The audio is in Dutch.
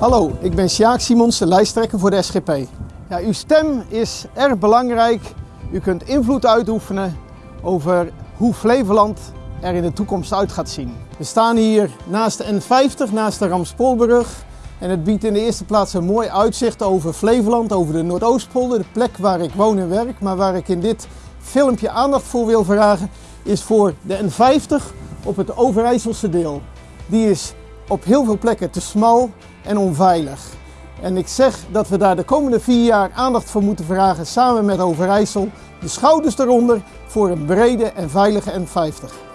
Hallo, ik ben Sjaak Simons, de lijsttrekker voor de SGP. Ja, uw stem is erg belangrijk. U kunt invloed uitoefenen over hoe Flevoland er in de toekomst uit gaat zien. We staan hier naast de N50, naast de Ramspoolbrug. En het biedt in de eerste plaats een mooi uitzicht over Flevoland, over de Noordoostpolder, de plek waar ik woon en werk. Maar waar ik in dit filmpje aandacht voor wil vragen, is voor de N50 op het Overijsselse deel. Die is op heel veel plekken te smal en onveilig. En ik zeg dat we daar de komende vier jaar aandacht voor moeten vragen samen met Overijssel. De schouders eronder voor een brede en veilige N50.